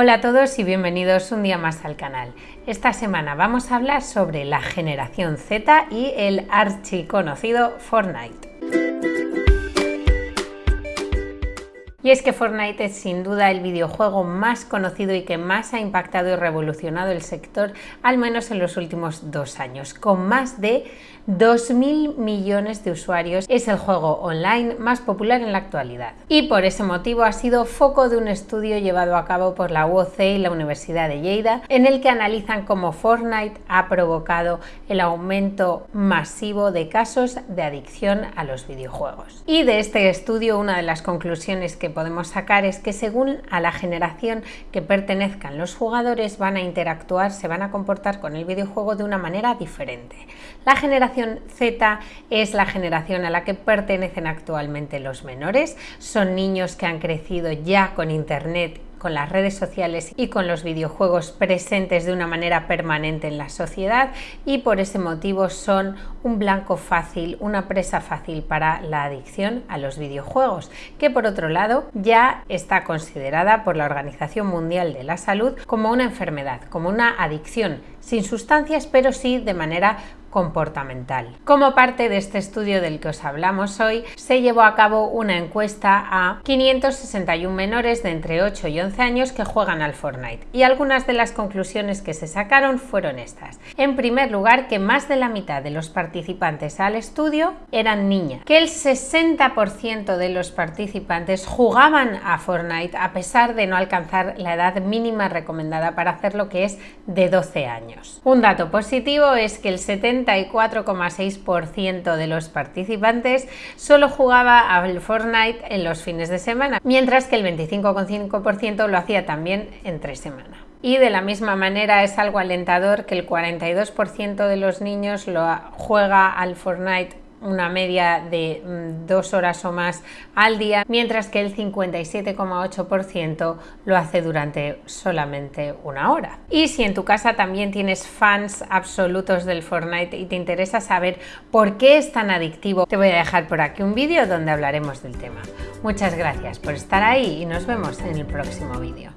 Hola a todos y bienvenidos un día más al canal. Esta semana vamos a hablar sobre la generación Z y el archiconocido Fortnite. Y es que Fortnite es sin duda el videojuego más conocido y que más ha impactado y revolucionado el sector, al menos en los últimos dos años, con más de 2.000 millones de usuarios. Es el juego online más popular en la actualidad. Y por ese motivo ha sido foco de un estudio llevado a cabo por la UOC y la Universidad de Lleida, en el que analizan cómo Fortnite ha provocado el aumento masivo de casos de adicción a los videojuegos. Y de este estudio una de las conclusiones que podemos sacar es que según a la generación que pertenezcan los jugadores van a interactuar, se van a comportar con el videojuego de una manera diferente. La generación Z es la generación a la que pertenecen actualmente los menores, son niños que han crecido ya con internet con las redes sociales y con los videojuegos presentes de una manera permanente en la sociedad y por ese motivo son un blanco fácil, una presa fácil para la adicción a los videojuegos, que por otro lado ya está considerada por la Organización Mundial de la Salud como una enfermedad, como una adicción sin sustancias, pero sí de manera comportamental. Como parte de este estudio del que os hablamos hoy, se llevó a cabo una encuesta a 561 menores de entre 8 y 11 años que juegan al Fortnite y algunas de las conclusiones que se sacaron fueron estas. En primer lugar, que más de la mitad de los participantes al estudio eran niñas, que el 60% de los participantes jugaban a Fortnite a pesar de no alcanzar la edad mínima recomendada para hacerlo que es de 12 años. Un dato positivo es que el 70 34,6% de los participantes solo jugaba al Fortnite en los fines de semana, mientras que el 25,5% lo hhacía también entre semana. Y de la misma manera es algo alentador que el 42% de los niños lo juega al Fortnite una media de mm, dos horas o más al día, mientras que el 57,8% lo hace durante solamente una hora. Y si en tu casa también tienes fans absolutos del Fortnite y te interesa saber por qué es tan adictivo, te voy a dejar por aquí un vídeo donde hablaremos del tema. Muchas gracias por estar ahí y nos vemos en el próximo vídeo.